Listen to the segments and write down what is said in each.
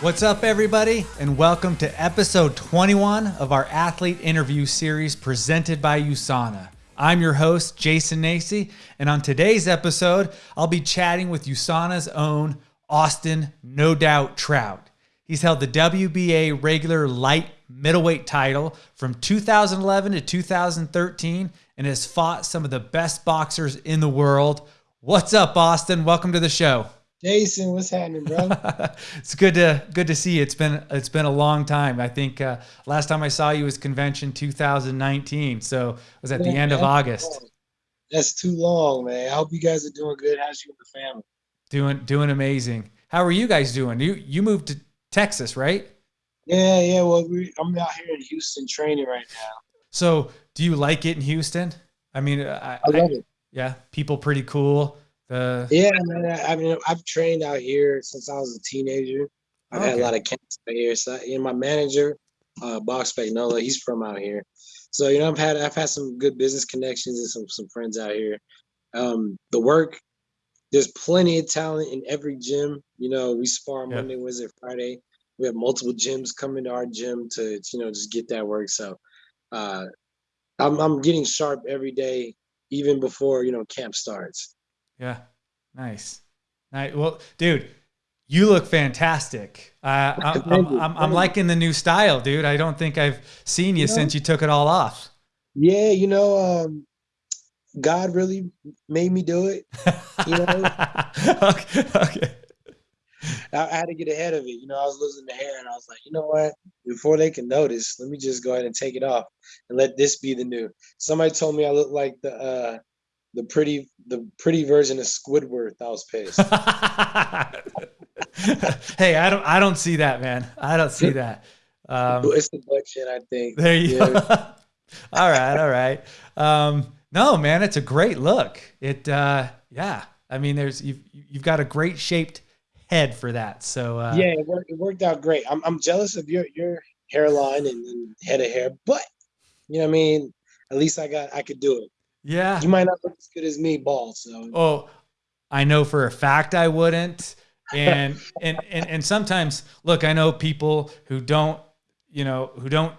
What's up, everybody, and welcome to episode 21 of our athlete interview series presented by USANA. I'm your host, Jason Nacy, and on today's episode, I'll be chatting with USANA's own Austin No Doubt Trout. He's held the WBA regular light middleweight title from 2011 to 2013 and has fought some of the best boxers in the world. What's up, Austin? Welcome to the show. Jason, what's happening, bro? it's good to good to see you. It's been it's been a long time. I think uh, last time I saw you was convention 2019, so it was at the end of August. That's too long, man. I hope you guys are doing good. How's you and the family? Doing doing amazing. How are you guys doing? You you moved to Texas, right? Yeah, yeah. Well, we, I'm out here in Houston training right now. So, do you like it in Houston? I mean, I, I love I, it. Yeah, people pretty cool. The yeah, man. I mean, I've trained out here since I was a teenager. I've okay. had a lot of camps out here. So, you know, my manager, uh, Box Nola, he's from out here. So, you know, I've had I've had some good business connections and some some friends out here. Um, the work, there's plenty of talent in every gym. You know, we spar yeah. Monday, Wednesday, Friday. We have multiple gyms coming to our gym to, you know, just get that work. So, uh, I'm I'm getting sharp every day, even before you know camp starts. Yeah. Nice. Nice. Well, dude, you look fantastic. Uh, I'm, I'm, I'm, I'm, liking the new style, dude. I don't think I've seen you, you know, since you took it all off. Yeah, you know, um, God really made me do it. You know. okay. okay. I, I had to get ahead of it. You know, I was losing the hair, and I was like, you know what? Before they can notice, let me just go ahead and take it off and let this be the new. Somebody told me I look like the uh, the pretty the pretty version of Squidward. I was pissed. hey, I don't I don't see that, man. I don't see that. Um, it's the chin, I think. There you yeah. go. all right, all right. Um, no, man, it's a great look. It uh, yeah. I mean, there's you've you've got a great shaped head for that. So uh, yeah, it worked, it worked out great. I'm I'm jealous of your your hairline and, and head of hair, but you know what I mean. At least I got I could do it. Yeah. You might not look as good as me, ball. So. Oh, I know for a fact I wouldn't. And and and and sometimes, look, I know people who don't, you know, who don't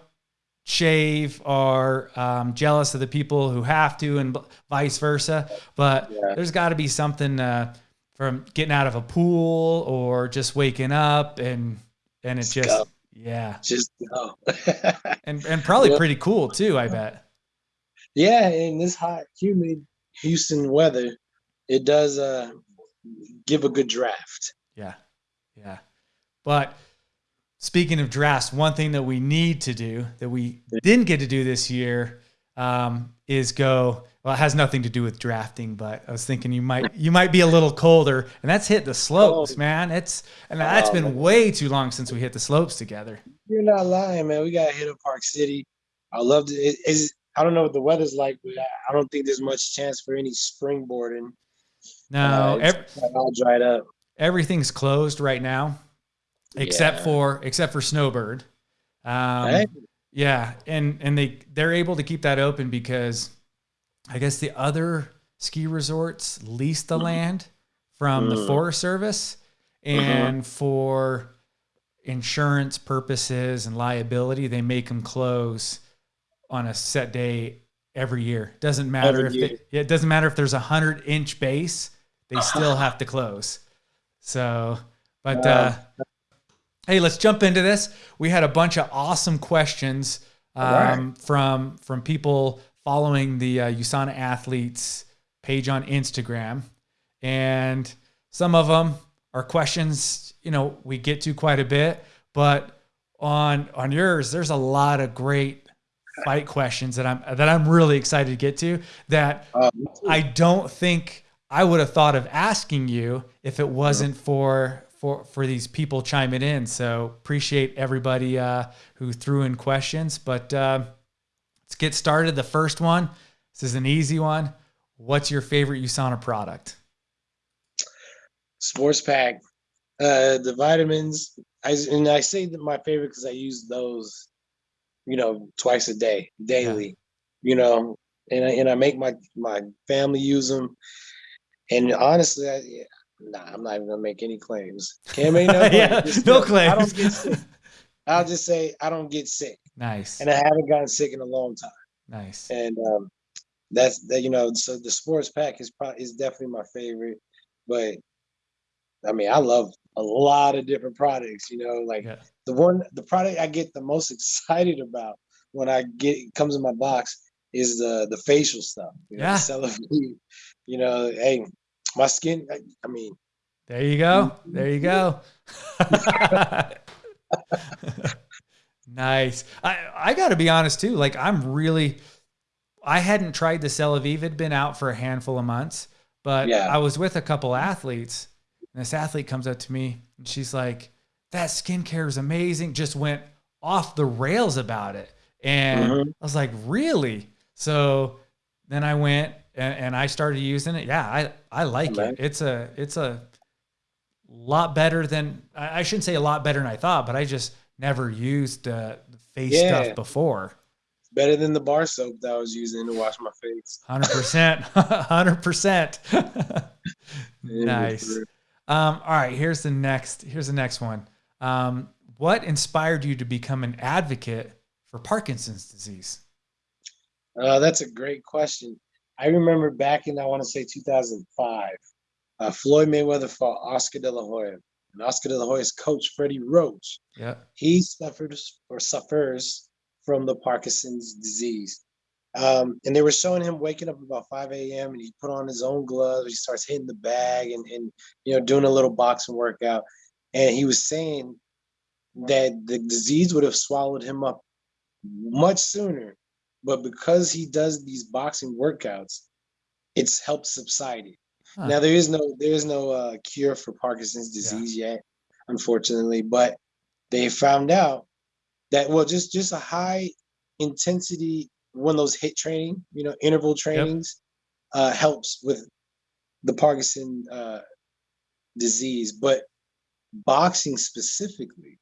shave are um, jealous of the people who have to, and vice versa. But yeah. there's got to be something uh, from getting out of a pool or just waking up, and and it just, just yeah, just go. and and probably pretty cool too. I bet. Yeah, in this hot, humid Houston weather, it does uh, give a good draft. Yeah, yeah. But speaking of drafts, one thing that we need to do that we didn't get to do this year um, is go. Well, it has nothing to do with drafting, but I was thinking you might you might be a little colder, and that's hit the slopes, oh. man. It's and that's oh, been man. way too long since we hit the slopes together. You're not lying, man. We got hit up Park City. I loved it. it is I don't know what the weather's like, but I don't think there's much chance for any springboarding. No, uh, every, all dried up. Everything's closed right now, except yeah. for except for Snowbird. Um, hey. Yeah, and and they they're able to keep that open because I guess the other ski resorts lease the mm-hmm. land from mm. the Forest Service, mm-hmm. and uh-huh. for insurance purposes and liability, they make them close on a set day every year. Doesn't matter every if it doesn't matter if there's a hundred inch base, they still have to close. So, but uh, hey, let's jump into this. We had a bunch of awesome questions um, right. from from people following the uh, USANA athletes page on Instagram, and some of them are questions you know we get to quite a bit, but on on yours, there's a lot of great fight questions that I'm that I'm really excited to get to that uh, I don't think I would have thought of asking you if it wasn't for for for these people chiming in. So appreciate everybody uh, who threw in questions. But uh, let's get started. The first one. This is an easy one. What's your favorite USANA product? Sports Pack. Uh, the vitamins. I and I say that my favorite because I use those you know, twice a day, daily, yeah. you know, and I, and I make my my family use them. And honestly, I, Nah, I'm not even gonna make any claims. Can't make no claims. yeah, no claims. I don't get sick. I'll just say I don't get sick. Nice. And I haven't gotten sick in a long time. Nice. And um, that's that. You know, so the sports pack is probably is definitely my favorite. But I mean, I love a lot of different products. You know, like yeah. the one, the product I get the most excited about when I get it comes in my box is the the facial stuff. You know, yeah. You know, hey, my skin. I, I mean. There you go. Mm-hmm. There you go. nice. I I got to be honest too. Like I'm really. I hadn't tried the Celavive. It'd been out for a handful of months, but yeah. I was with a couple athletes, and this athlete comes up to me and she's like, "That skincare is amazing." Just went off the rails about it, and mm-hmm. I was like, "Really?" So then I went and, and I started using it. Yeah, I I like it. It's a it's a lot better than I shouldn't say a lot better than I thought, but I just never used uh, face yeah. stuff before. Better than the bar soap that I was using to wash my face. Hundred percent, hundred percent. Nice. Um, all right, here's the next. Here's the next one. Um, what inspired you to become an advocate for Parkinson's disease? Uh, that's a great question. I remember back in I want to say 2005, uh, Floyd Mayweather fought Oscar De La Hoya, and Oscar De La Hoya's coach Freddie Roach. Yeah, he suffers or suffers from the Parkinson's disease. Um, and they were showing him waking up about 5 a.m. and he put on his own gloves. He starts hitting the bag and, and you know doing a little boxing workout. And he was saying that the disease would have swallowed him up much sooner, but because he does these boxing workouts, it's helped subside it. Huh. Now there is no there is no uh, cure for Parkinson's disease yeah. yet, unfortunately, but they found out that well just just a high intensity one of those hit training, you know, interval trainings yep. uh, helps with the Parkinson uh, disease, but boxing specifically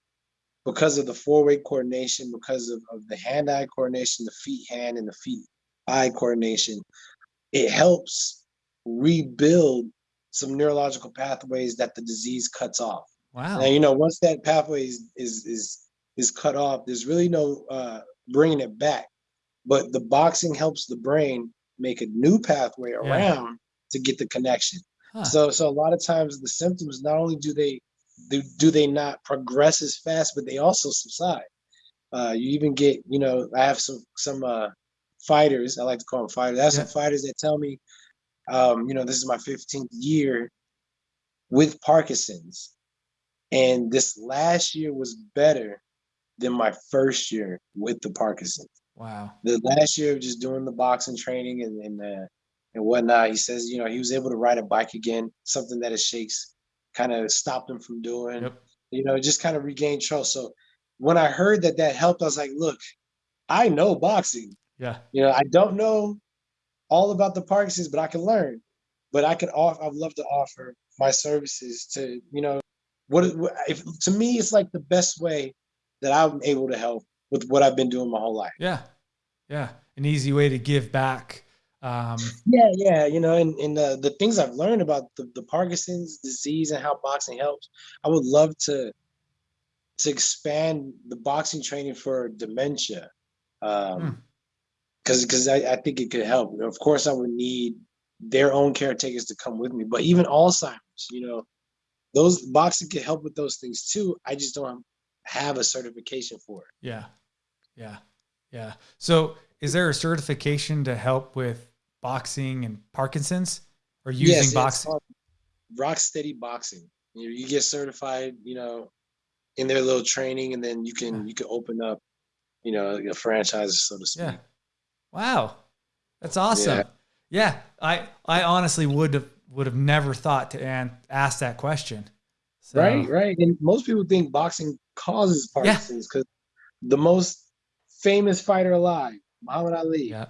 because of the four-way coordination, because of, of the hand-eye coordination, the feet-hand and the feet-eye coordination, it helps rebuild some neurological pathways that the disease cuts off. Wow. Now you know once that pathway is is is, is cut off, there's really no uh, bringing it back. But the boxing helps the brain make a new pathway yeah. around to get the connection. Huh. So so a lot of times the symptoms not only do they do, do they not progress as fast, but they also subside. Uh, you even get, you know, I have some some uh, fighters. I like to call them fighters. I have yeah. some fighters that tell me, um, you know, this is my 15th year with Parkinson's, and this last year was better than my first year with the Parkinson's. Wow. The last year of just doing the boxing training and and uh, and whatnot, he says, you know, he was able to ride a bike again, something that his shakes kind of stopped him from doing. Yep. You know, just kind of regained trust. So when I heard that that helped, I was like, look, I know boxing. Yeah. You know, I don't know all about the Parkinson's, but I can learn. But I could offer. I'd love to offer my services to you know what if to me it's like the best way that I'm able to help with what I've been doing my whole life. Yeah, yeah, an easy way to give back um, yeah, yeah, you know, and, and the, the things I've learned about the, the Parkinson's disease and how boxing helps, I would love to to expand the boxing training for dementia. Um, because hmm. because I, I think it could help. Of course, I would need their own caretakers to come with me, but even Alzheimer's, you know, those boxing can help with those things too. I just don't have a certification for it. Yeah, yeah, yeah. So, is there a certification to help with boxing and Parkinson's or using yes, boxing? Rock Steady Boxing. You, you get certified, you know, in their little training, and then you can you can open up, you know, a franchise, so to speak. Yeah. Wow, that's awesome. Yeah. yeah, I I honestly would have would have never thought to an, ask that question. So, right, right. And most people think boxing causes Parkinson's because yeah. the most famous fighter alive, Muhammad Ali. Yeah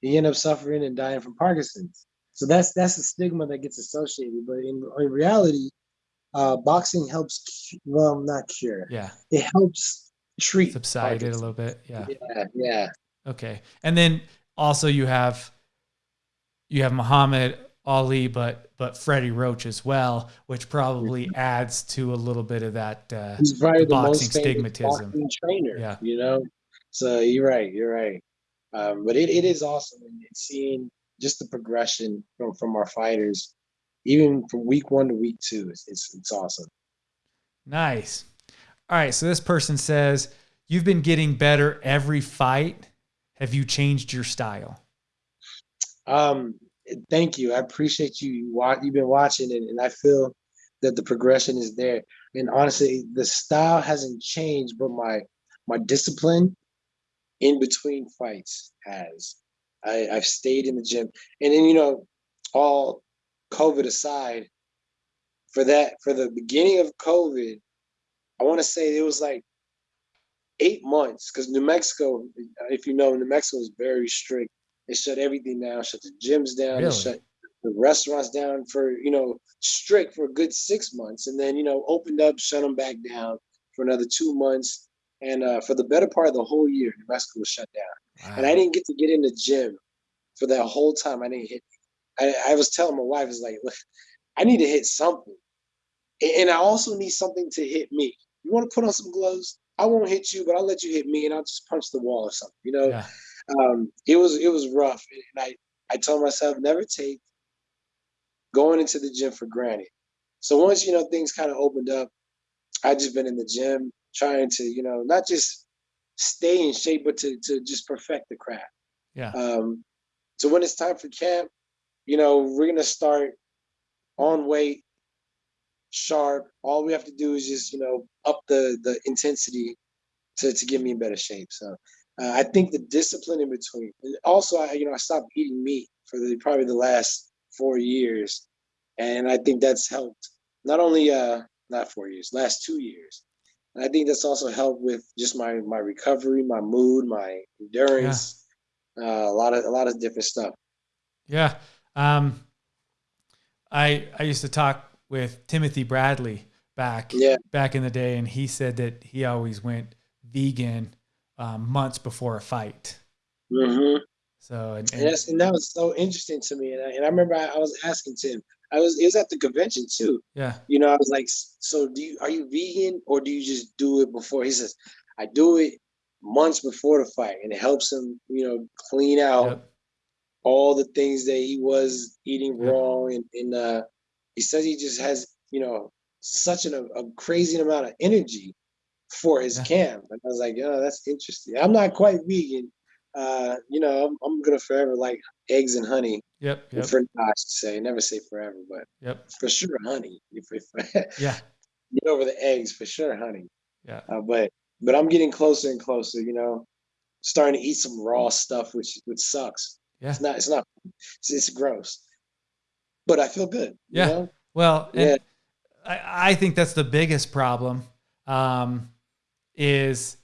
he ended up suffering and dying from Parkinson's. So that's that's the stigma that gets associated. But in, in reality, uh, boxing helps. Well, not cure. Yeah, it helps treat subside it a little bit. Yeah. yeah, yeah. Okay, and then also you have you have Muhammad Ali, but but Freddie Roach as well, which probably mm-hmm. adds to a little bit of that uh, He's probably the boxing stigmatism. Boxing trainer, yeah, you know. So you're right, you're right. Um, but it, it is awesome and seeing just the progression from from our fighters, even from week one to week two. It's it's, it's awesome. Nice. All right, so this person says you've been getting better every fight. Have you changed your style? Um, thank you. I appreciate you. You've been watching it, and I feel that the progression is there. And honestly, the style hasn't changed, but my my discipline in between fights has. I, I've stayed in the gym, and then you know, all COVID aside, for that for the beginning of COVID, I want to say it was like eight months because New Mexico, if you know, New Mexico is very strict they shut everything down, shut the gyms down, really? shut the restaurants down for, you know, strict for a good six months. And then, you know, opened up, shut them back down for another two months. And uh, for the better part of the whole year, Mexico was shut down. Wow. And I didn't get to get in the gym for that whole time. I didn't hit. I, I was telling my wife, "Is like, look, I need to hit something. And I also need something to hit me. You want to put on some gloves? I won't hit you, but I'll let you hit me and I'll just punch the wall or something, you know? Yeah um, it was it was rough, and I I told myself never take going into the gym for granted. So once you know things kind of opened up, I just been in the gym trying to you know not just stay in shape, but to to just perfect the craft. Yeah. Um, so when it's time for camp, you know we're gonna start on weight, sharp. All we have to do is just you know up the the intensity to to get me in better shape. So uh, I think the discipline in between. And also, I you know I stopped eating meat for the probably the last four years, and I think that's helped. Not only uh not four years, last two years. And I think that's also helped with just my my recovery, my mood, my endurance, yeah. uh, a lot of a lot of different stuff. Yeah. Um, I I used to talk with Timothy Bradley back yeah. back in the day, and he said that he always went vegan um, months before a fight. Mm-hmm. So and, and, yes, and that was so interesting to me. And I, and I remember I, I, was asking Tim. I was it was at the convention too. Yeah. You know, I was like, so do you are you vegan or do you just do it before? He says, I do it months before the fight, and it helps him, you know, clean out yep. all the things that he was eating yep. wrong. And, and uh, he says he just has, you know, such an, a crazy amount of energy for his yeah. camp. And I was like, oh, that's interesting. I'm not quite vegan. Uh, you know, I'm, I'm gonna forever like eggs and honey. Yep. yep. For I should say, never say forever, but yep. for sure honey. If, if yeah, get over the eggs for sure, honey. Yeah. Uh, but but I'm getting closer and closer. You know, starting to eat some raw stuff, which which sucks. Yeah. It's not. It's not. It's, it's gross. But I feel good. Yeah. You know? Well, yeah. I, I think that's the biggest problem. Um, is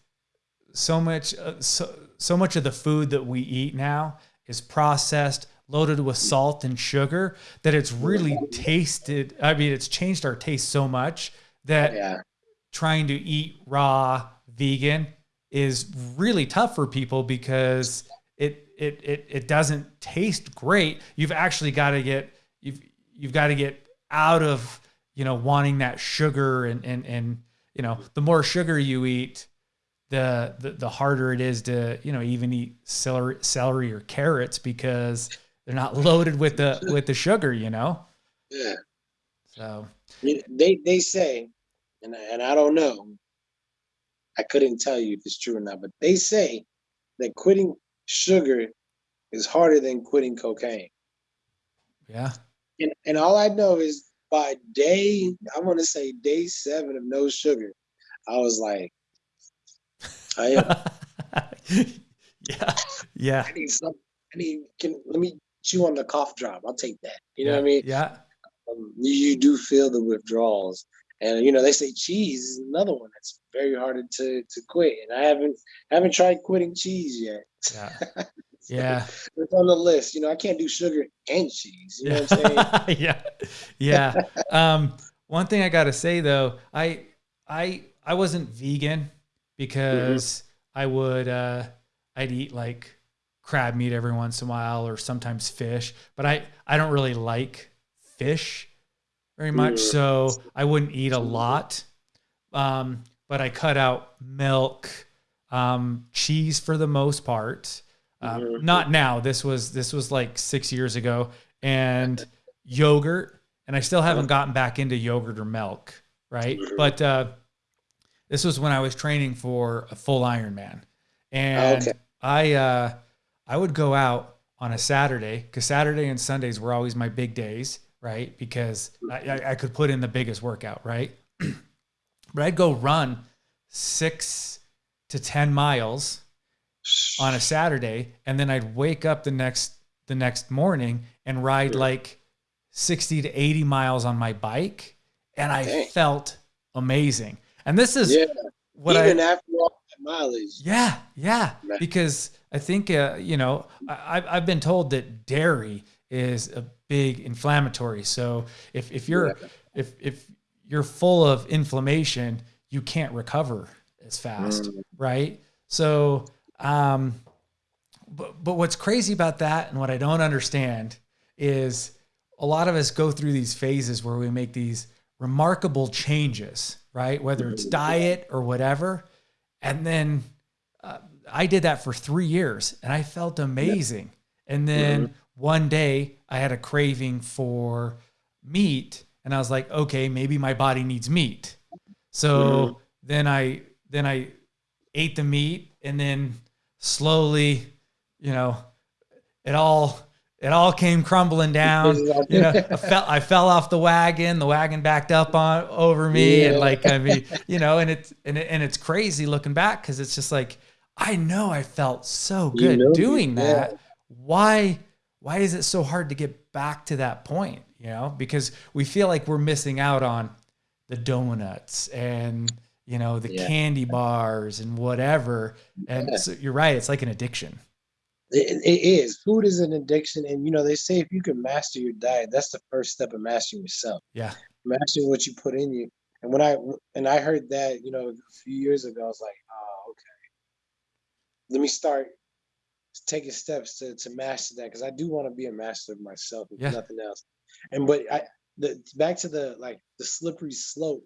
so much uh, so, so much of the food that we eat now is processed loaded with salt and sugar that it's really tasted i mean it's changed our taste so much that yeah. trying to eat raw vegan is really tough for people because it it it, it doesn't taste great you've actually got to get you've you've got to get out of you know wanting that sugar and and and you know, the more sugar you eat, the, the the harder it is to you know even eat celery celery or carrots because they're not loaded with the with the sugar. You know. Yeah. So. They they say, and and I don't know. I couldn't tell you if it's true or not, but they say that quitting sugar is harder than quitting cocaine. Yeah. And and all I know is by day, I want to say day seven of no sugar, I was like, I am. yeah, yeah. I need some. I need. Can let me chew on the cough drop. I'll take that. You know what I mean? Yeah. Um, you, you do feel the withdrawals, and you know they say cheese is another one that's very hard to to quit. And I haven't haven't tried quitting cheese yet. Yeah. yeah. It's on the list. You know, I can't do sugar and cheese. You know what I'm saying? yeah. Yeah. um, one thing I gotta say though, I I I wasn't vegan because mm-hmm. I would uh I'd eat like crab meat every once in a while or sometimes fish, but I I don't really like fish very much, mm. so I wouldn't eat a lot. Um, but I cut out milk, um, cheese for the most part. Um, mm-hmm. Not now. This was this was like six years ago, and yogurt. And I still haven't gotten back into yogurt or milk, right? Mm-hmm. But uh, this was when I was training for a full Ironman, and okay. I uh, I would go out on a Saturday because Saturday and Sundays were always my big days, right? Because I, I could put in the biggest workout, right? but I'd go run six to ten miles on a Saturday, and then I'd wake up the next the next morning and ride like 60 to 80 miles on my bike and I Dang. felt amazing. And this is yeah. what even I, after all that mileage. Yeah, yeah. Because I think uh, you know I, I've been told that dairy is a big inflammatory. So if if you're yeah. if if you're full of inflammation, you can't recover as fast, mm. right? So um, but but what's crazy about that and what I don't understand is a lot of us go through these phases where we make these remarkable changes, right? Whether it's diet or whatever. And then I did that for three years and I felt amazing. And then mm-hmm. one day I had a craving for meat and I was like, okay, maybe my body needs meat. So mm-hmm. then I, then I ate the meat and then slowly, you know, it all it all came crumbling down. you know, I fell I fell off the wagon. The wagon backed up on over me, yeah. and like I mean, you know, and it's and it, and it's crazy looking back because it's just like I know I felt so good you know, doing yeah. that. Why why is it so hard to get back to that point? You know, because we feel like we're missing out on the donuts and you know the yeah. candy bars and whatever. And so you're right, it's like an addiction. It, it is. Food is an addiction, and you know they say if you can master your diet, that's the first step of mastering yourself. Yeah, mastering what you put in you. And when I and I heard that, you know, a few years ago, I was like, oh. Let me start taking steps to to master that because I do want to be a master of myself, if yeah. nothing else. And but I the back to the like the slippery slope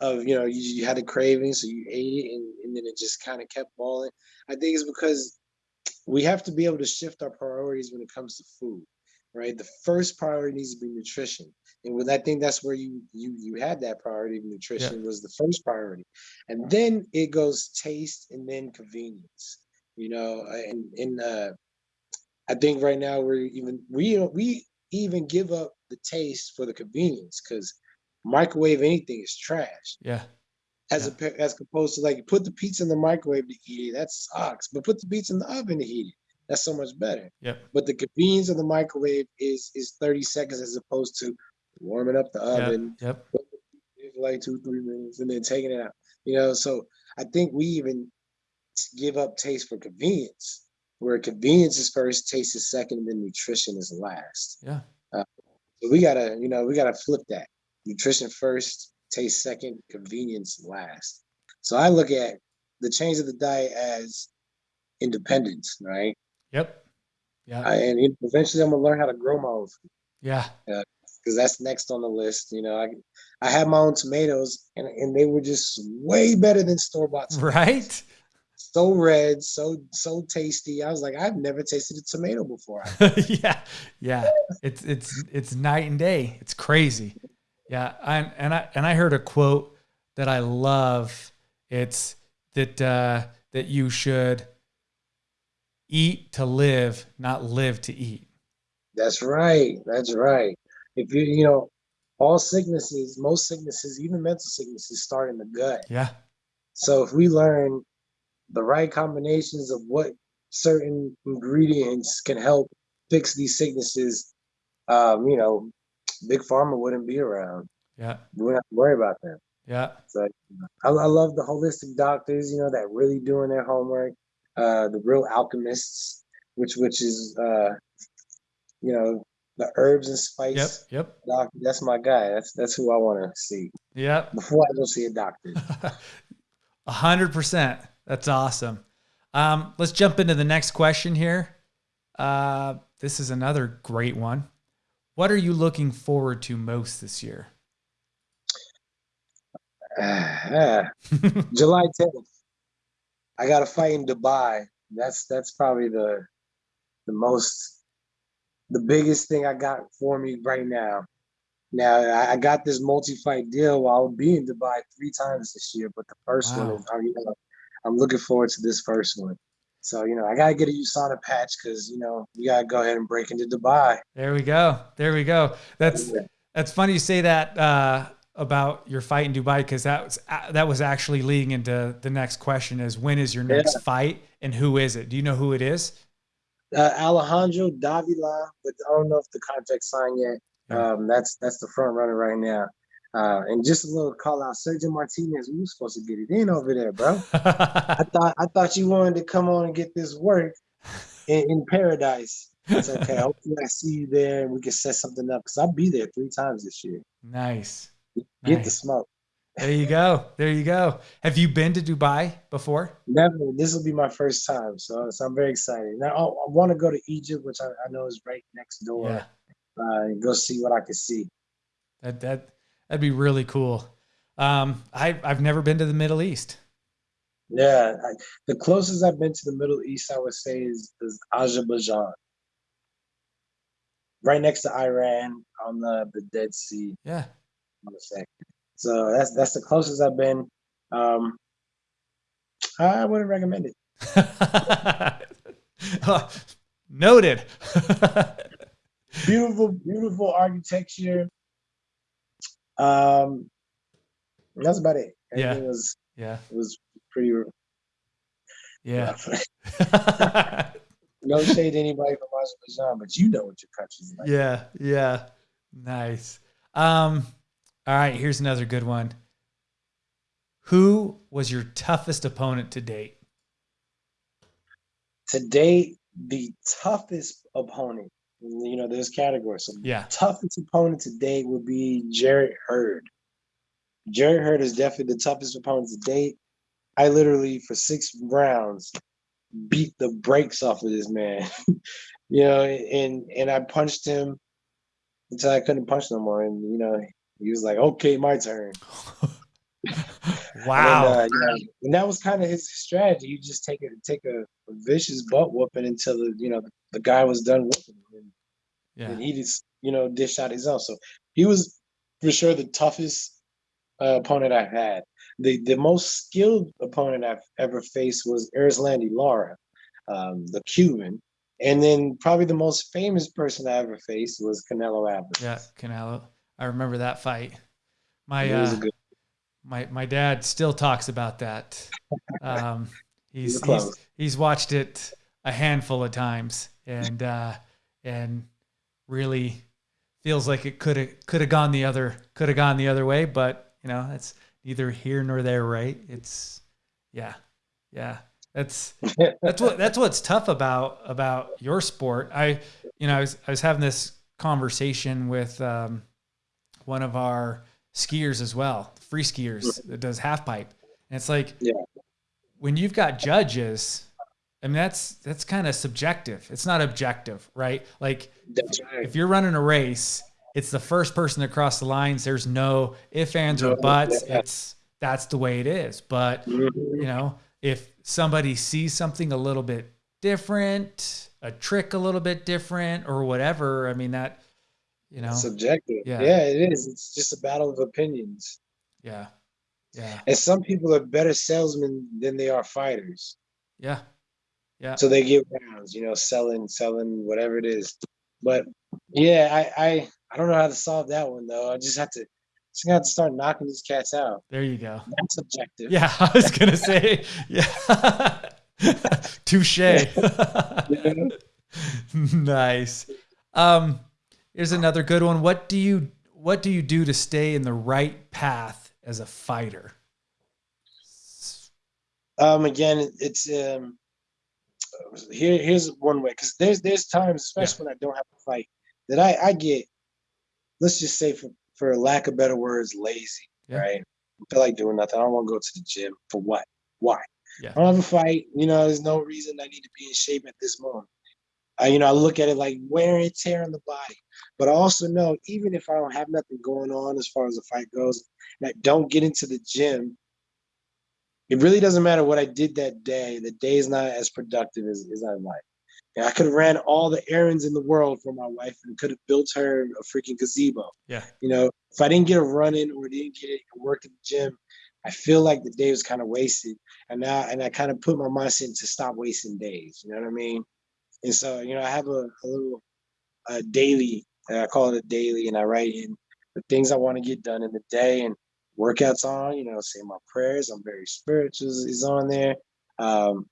of you know you, you had a craving, so you ate it, and, and then it just kind of kept falling. I think it's because we have to be able to shift our priorities when it comes to food right the first priority needs to be nutrition and with i think that's where you you you had that priority of nutrition yeah. was the first priority and then it goes taste and then convenience you know and in uh i think right now we're even we we even give up the taste for the convenience because microwave anything is trash yeah as yeah. a, as opposed to like put the pizza in the microwave to eat it. That sucks. But put the pizza in the oven to heat it. That's so much better. Yeah. But the convenience of the microwave is is 30 seconds as opposed to warming up the oven. Yep. For like two, three minutes and then taking it out. You know, so I think we even give up taste for convenience, where convenience is first, taste is second, and then nutrition is last. Yeah. Uh, so we gotta, you know, we gotta flip that. Nutrition first, taste second, convenience last. So I look at the change of the diet as independence, right? Yep. Yeah. I, and eventually I'm gonna learn how to grow my own food. Yeah. Because that's next on the list. You know, I I had my own tomatoes and, and they were just way better than store bought. Right. So red, so so tasty. I was like, I've never tasted a tomato before. yeah, yeah. It's it's it's night and day. It's crazy. Yeah, I, and I and I heard a quote that I love. It's that uh, that you should eat to live, not live to eat. That's right. That's right. If you you know, all sicknesses, most sicknesses, even mental sicknesses, start in the gut. Yeah. So if we learn the right combinations of what certain ingredients can help fix these sicknesses, um, you know, big pharma wouldn't be around. Yeah. We wouldn't have to worry about them. Yeah. So I, I love the holistic doctors, you know, that really doing their homework. Uh, the real alchemists, which which is uh, you know, the herbs and spice. Yep. Yep. Doctor, that's my guy. That's that's who I want to see. Yeah. Before I go see a doctor. A hundred percent. That's awesome. Um, let's jump into the next question here. Uh, this is another great one. What are you looking forward to most this year? Uh, July 10th. I got a fight in Dubai. That's that's probably the the most the biggest thing I got for me right now. Now I, I got this multi-fight deal while I'll be in Dubai three times this year, but the first wow. one is I'm, you know, I'm looking forward to this first one. So you know I gotta get a USANA patch because you know we gotta go ahead and break into Dubai. There we go. There we go. That's yeah. that's funny you say that uh, about your fight in Dubai because that was that was actually leading into the next question: is when is your next yeah. fight and who is it? Do you know who it is? Uh, Alejandro Davila, but I don't know if the contract signed yet. Um, that's that's the front runner right now. Uh, and just a little call out, Sergio Martinez. We were supposed to get it in over there, bro. I thought I thought you wanted to come on and get this work in, in paradise. It's okay. Hopefully, I see you there and we can set something up because I'll be there three times this year. Nice. Get nice. the smoke. There you go. There you go. Have you been to Dubai before? Never. This will be my first time, so, so I'm very excited. Now I, I want to go to Egypt, which I, I, know is right next door. Yeah uh, and go see what I can see. That that that'd be really cool. Um, I I've never been to the Middle East. Yeah, I, the closest I've been to the Middle East, I would say, is, is Azerbaijan, right next to Iran on the, the Dead Sea. Yeah, so that's that's the closest I've been. Um, I wouldn't recommend it. Noted. beautiful, beautiful architecture. Um, that's about it. yeah, it was yeah, it was pretty. Yeah. no shade to anybody from Azerbaijan, but you know what your country's like. Yeah, yeah, nice. Um, all right, here's another good one. Who was your toughest opponent to date? To date, the toughest opponent you know, there's categories. So yeah. toughest opponent to date would be Jarrett Hurd. Jarrett Hurd is definitely the toughest opponent to date. I literally for six rounds beat the brakes off of this man. you know, and and I punched him until I couldn't punch no more. And you know, he was like, "Okay, my turn." wow. And, uh, know, and that was kind of his strategy. You just take it, take a, a, vicious butt whooping until the you know the, the guy was done whooping. And, yeah. and he just you know dished out his own. So he was for sure the toughest uh, opponent I've had. The the most skilled opponent I've ever faced was Erislandy Lara, um, the Cuban. And then probably the most famous person I ever faced was Canelo Alvarez. Yeah, Canelo. I remember that fight. My uh, my my dad still talks about that. Um, he's, he's he's watched it a handful of times and uh, and really feels like it could have could have gone the other could have gone the other way, but you know that's neither here nor there, right? It's yeah, yeah. That's that's what that's what's tough about about your sport. I you know I was I was having this conversation with um, one of our skiers as well, free skiers that does half pipe. And it's like yeah. when you've got judges, I mean that's that's kind of subjective. It's not objective, right? Like right. if you're running a race, it's the first person that crossed the lines. There's no if, ands, or buts. Yeah. It's that's the way it is. But mm-hmm. you know, if somebody sees something a little bit different, a trick a little bit different, or whatever, I mean that you know? Subjective. Yeah. yeah it is. It's just a battle of opinions. Yeah. Yeah. And some people are better salesmen than they are fighters. Yeah. Yeah. So they get rounds you know selling selling whatever it is. But yeah i i i don't know how to solve that one though. I just have to just have to start knocking these cats out. There you go. That's subjective. Yeah i was gonna say yeah. Touche. Nice. Um Here's another good one. What do you what do you do to stay in the right path as a fighter? Um, again, it's um, here. Here's one way because there's there's times, especially yeah. when I don't have to fight, that I I get. Let's just say, for for lack of better words, lazy. Yeah. Right. I feel like doing nothing. I don't want to go to the gym for what? Why? Yeah. I don't have a fight. You know, there's no reason I need to be in shape at this moment. I, you know, I look at it like wear and tear on the body. But I also know even if I don't have nothing going on as far as the fight goes, and I don't get into the gym, it really doesn't matter what I did that day. The day is not as productive as, as I like. And I could have ran all the errands in the world for my wife and could have built her a freaking gazebo. Yeah. You know, if I didn't get a run in or didn't get it work at the gym, I feel like the day was kind of wasted. And now and I kind of put my mindset to stop wasting days. You know what I mean? And so, you know, I have a, a little a daily, I call it a daily, and I write in the things I want to get done in the day and workouts on, you know, say my prayers. I'm very spiritual is on there. Um,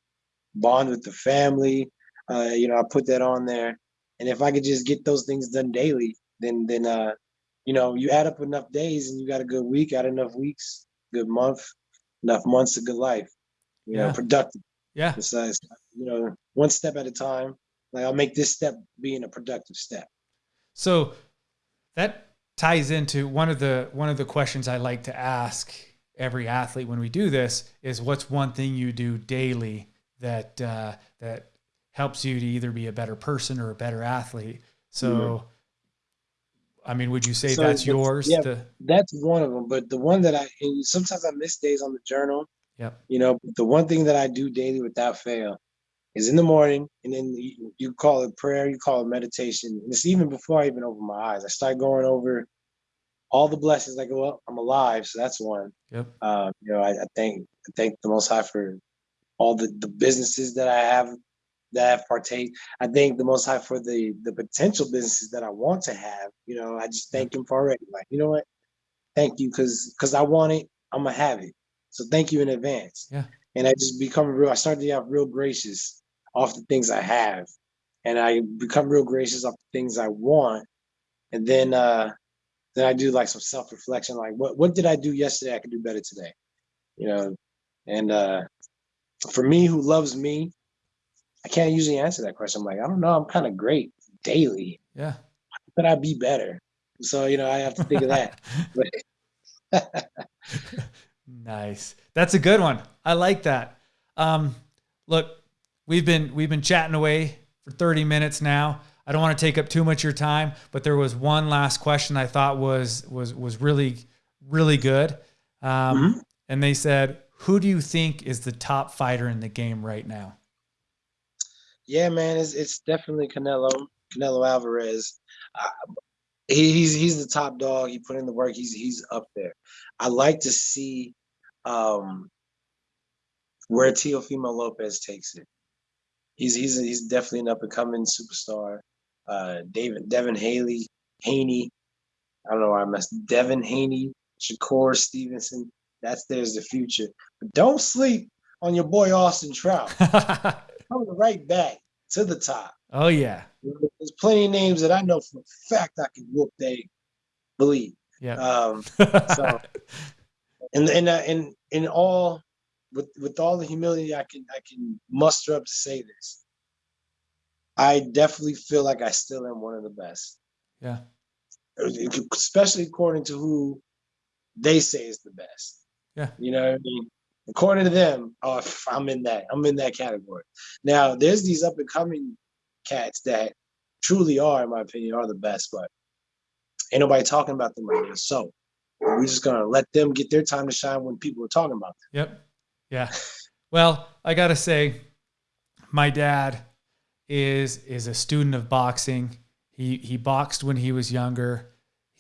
bond with the family. Uh, you know, I put that on there. And if I could just get those things done daily, then then uh, you know, you add up enough days and you got a good week, add enough weeks, good month, enough months, a good life. You yeah. know, productive. Yeah. Besides, you know, one step at a time. Like I'll make this step being a productive step. So that ties into one of the one of the questions I like to ask every athlete when we do this is what's one thing you do daily that uh, that helps you to either be a better person or a better athlete. So, mm-hmm. I mean, would you say so that's yours? Yeah, to... that's one of them. But the one that I sometimes I miss days on the journal Yep. You know, the one thing that I do daily without fail is in the morning, and then you, you call it prayer, you call it meditation. And it's even before I even open my eyes. I start going over all the blessings. Like, well, I'm alive, so that's one. Yep. Um, you know, I, I thank I thank the Most High for all the the businesses that I have that I have partake. I thank the Most High for the the potential businesses that I want to have. You know, I just thank Him for already. Like, you know what? Thank you, because because I want it, I'm gonna have it. So thank you in advance. Yeah. And I just become real, I started to get real gracious off the things I have. And I become real gracious off the things I want. And then uh then I do like some self-reflection, like what what did I do yesterday I could do better today? You know, and uh for me who loves me, I can't usually answer that question. I'm like, I don't know, I'm kind of great daily. Yeah. How could I be better? So, you know, I have to think of that. Nice. That's a good one. I like that. Um, look, we've been we've been chatting away for 30 minutes now. I don't want to take up too much of your time, but there was one last question I thought was was was really really good. Um, mm-hmm. And they said, "Who do you think is the top fighter in the game right now?" Yeah, man, it's it's definitely Canelo Canelo Alvarez. Uh, he's he's the top dog. He put in the work. He's he's up there. I like to see um, where Teofimo Lopez takes it. He's he's he's definitely an up and coming superstar. Uh, David Devin Haley Haney. I don't know why I messed. Devin Haney, Shakur Stevenson. That's there's the future. But don't sleep on your boy Austin Trout. Coming right back to the top. Oh yeah. There's plenty of names that I know for a fact I can whoop. They believe. Yeah. Um, so and and uh, and in all with with all the humility I can I can muster up to say this. I definitely feel like I still am one of the best. Yeah. Especially according to who they say is the best. Yeah. You know what I mean? According to them, oh, I'm in that. I'm in that category. Now, there's these up and coming cats that truly are, in my opinion, are the best, but ain't nobody talking about them right now. So we're just gonna let them get their time to shine when people are talking about them. Yep. Yeah. well, I gotta say, my dad is is a student of boxing. He he boxed when he was younger.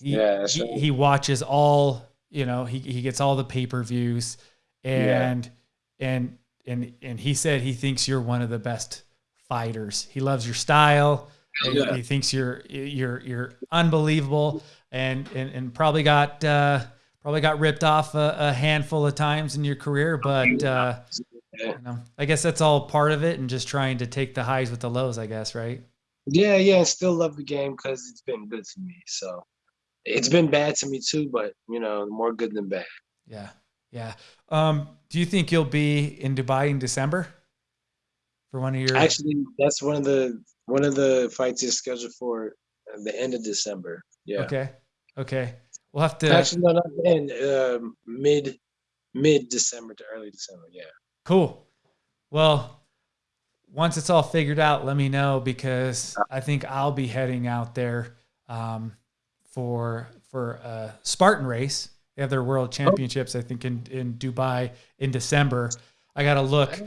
He yeah, he, right. he, watches all you know. He he gets all the pay per views, and yeah. and and and he said he thinks you're one of the best fighters. He loves your style. Yeah. He thinks you're you're you're unbelievable and and, and probably got uh, probably got ripped off a, a, handful of times in your career, but uh, you know, I guess that's all part of it, and just trying to take the highs with the lows, I guess, right? Yeah, yeah. I still love the game because it's been good to me. So it's been bad to me too, but you know, more good than bad. Yeah, yeah. Um, do you think you'll be in Dubai in December for one of your? Actually, that's one of the one of the fights is scheduled for the end of December. Yeah. Okay. Okay. We'll have to actually no, not in uh, mid mid December to early December. Yeah. Cool. Well, once it's all figured out, let me know because I think I'll be heading out there um, for for a Spartan race. They have their World Championships, I think, in in Dubai in December. I got to look.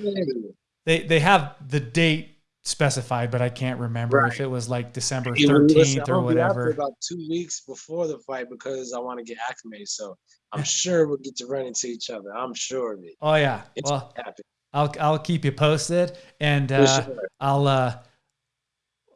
They they have the date specified, but I can't remember right. if it was like December thirteenth or whatever. about two weeks before the fight because I want to get acclimated. So I'm sure we'll get to run into each other. I'm sure of it. Oh yeah, it's well, I'll I'll keep you posted, and uh, sure. I'll uh,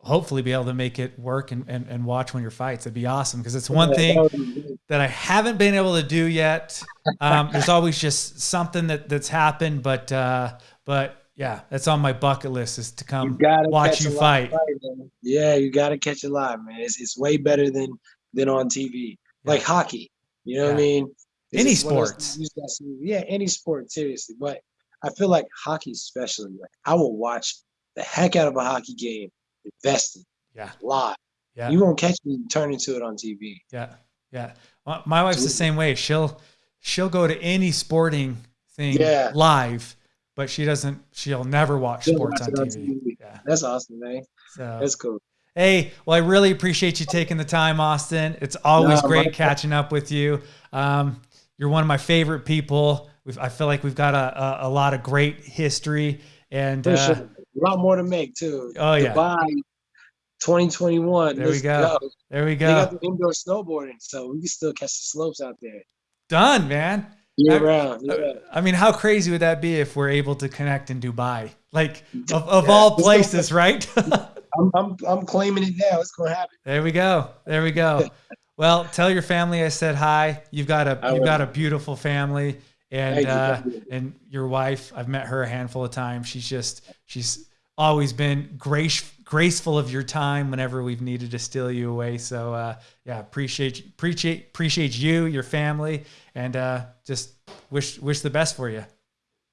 hopefully be able to make it work and, and, and watch one of your fights. It'd be awesome because it's one thing that I haven't been able to do yet. Um, there's always just something that that's happened, but uh, but yeah, that's on my bucket list is to come you watch you fight. fight yeah, you got to catch it live, man. It's, it's way better than than on TV. Yeah. Like hockey, you know yeah. what I mean? It's any sports. Yeah, any sport, seriously. But I feel like hockey, especially, like I will watch the heck out of a hockey game, invested, yeah, live. Yeah, you won't catch me turning to it on TV. Yeah, yeah. My wife's the same way. She'll she'll go to any sporting thing yeah. live but she doesn't. She'll never watch sports watch on, TV. on, TV. Yeah, that's awesome, man. So that's cool. Hey, well, I really appreciate you taking the time, Austin. It's always no, great catching up with you. Um, you're one of my favorite people. We've, I feel like we've got a, a, a lot of great history and uh, sure. a lot more to make too. Oh yeah. Dubai 2021. There we go. go. There we go. They got the indoor snowboarding, so we can still catch the slopes out there. Done, man. Year I, round. Yeah. I mean, how crazy would that be if we're able to connect in Dubai? Like of, of yeah, all places, right? I'm, I'm, I'm claiming it now. It's gonna happen. There we go. There we go. well, tell your family I said hi. You've got a you've got a beautiful family, and uh, and your wife. I've met her a handful of times. She's just she's always been grace graceful of your time whenever we've needed to steal you away. So uh, yeah, appreciate appreciate appreciate you, your family, and uh, just wish wish the best for you.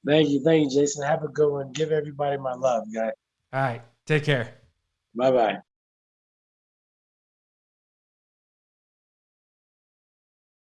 Thank you, thank you, Jason. Have a good one. Give everybody my love, guy. All right, take care. Bye bye.